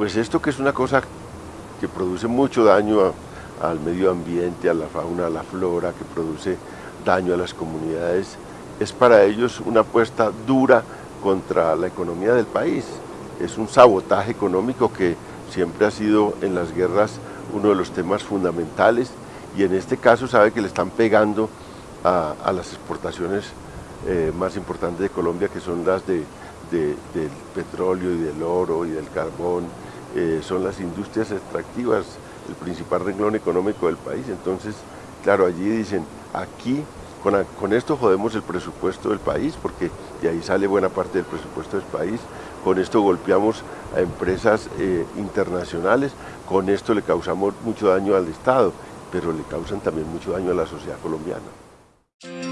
Pues esto que es una cosa que produce mucho daño al medio ambiente, a la fauna, a la flora, que produce daño a las comunidades, es para ellos una apuesta dura contra la economía del país. Es un sabotaje económico que siempre ha sido en las guerras uno de los temas fundamentales y en este caso sabe que le están pegando a, las exportaciones eh, más importantes de Colombia que son las de, del petróleo y del oro y del carbón, eh, son las industrias extractivas, el principal renglón económico del país. Entonces, claro, allí dicen, aquí con, esto jodemos el presupuesto del país, porque de ahí sale buena parte del presupuesto del país, con esto golpeamos a empresas eh, internacionales, con esto le causamos mucho daño al Estado, pero le causan también mucho daño a la sociedad colombiana.